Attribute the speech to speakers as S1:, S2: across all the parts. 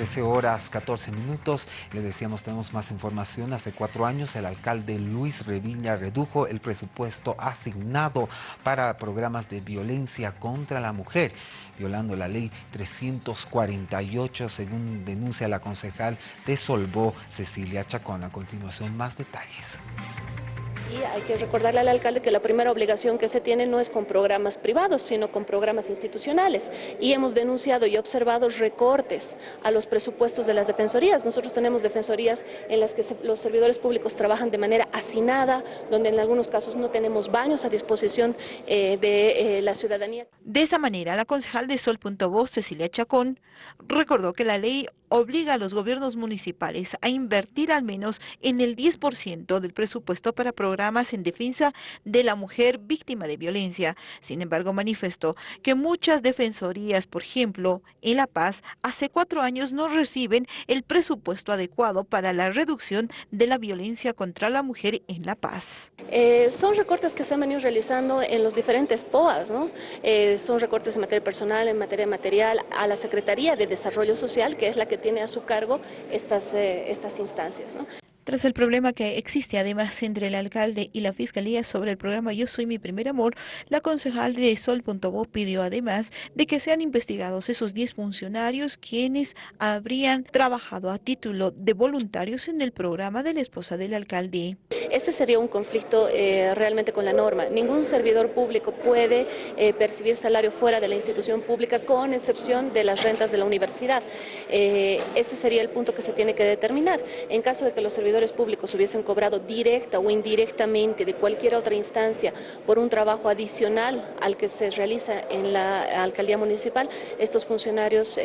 S1: 13 horas 14 minutos. Le decíamos, tenemos más información. Hace cuatro años el alcalde Luis Revilla redujo el presupuesto asignado para programas de violencia contra la mujer, violando la ley 348, según denuncia la concejal de Solvó, Cecilia Chacón. A continuación, más detalles.
S2: Hay que recordarle al alcalde que la primera obligación que se tiene no es con programas privados, sino con programas institucionales. Y hemos denunciado y observado recortes a los presupuestos de las defensorías. Nosotros tenemos defensorías en las que los servidores públicos trabajan de manera hacinada, donde en algunos casos no tenemos baños a disposición eh, de eh, la ciudadanía.
S3: De esa manera, la concejal de Sol.voz, Cecilia Chacón, recordó que la ley obliga a los gobiernos municipales a invertir al menos en el 10% del presupuesto para programas en defensa de la mujer víctima de violencia. Sin embargo, manifestó que muchas defensorías, por ejemplo, en La Paz, hace cuatro años no reciben el presupuesto adecuado para la reducción de la violencia contra la mujer en La Paz.
S2: Eh, son recortes que se han venido realizando en los diferentes POAs, ¿no? Eh, son recortes en materia personal, en materia material, a la Secretaría de Desarrollo Social, que es la que tiene a su cargo estas, eh, estas instancias. ¿no?
S3: Tras el problema que existe además entre el alcalde y la fiscalía sobre el programa Yo Soy Mi Primer Amor, la concejal de Sol.bo pidió además de que sean investigados esos 10 funcionarios quienes habrían trabajado a título de voluntarios en el programa de la esposa del alcalde.
S2: Este sería un conflicto eh, realmente con la norma. Ningún servidor público puede eh, percibir salario fuera de la institución pública con excepción de las rentas de la universidad. Eh, este sería el punto que se tiene que determinar. En caso de que los servidores públicos hubiesen cobrado directa o indirectamente de cualquier otra instancia por un trabajo adicional al que se realiza en la alcaldía municipal, estos funcionarios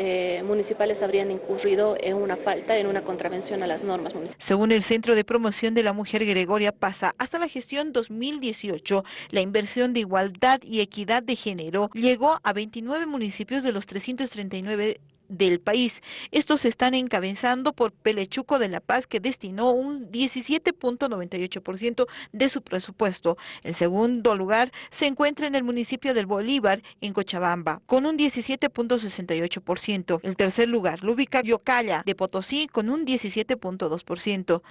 S2: municipales habrían incurrido en una falta, en una contravención a las normas municipales.
S3: Según el Centro de Promoción de la Mujer Gregoria Pasa, hasta la gestión 2018, la inversión de igualdad y equidad de género llegó a 29 municipios de los 339 del país. Estos están encabezando por Pelechuco de La Paz, que destinó un 17.98% de su presupuesto. En segundo lugar se encuentra en el municipio del Bolívar, en Cochabamba, con un 17.68%. El tercer lugar lo ubica Yocalla de Potosí, con un 17.2%.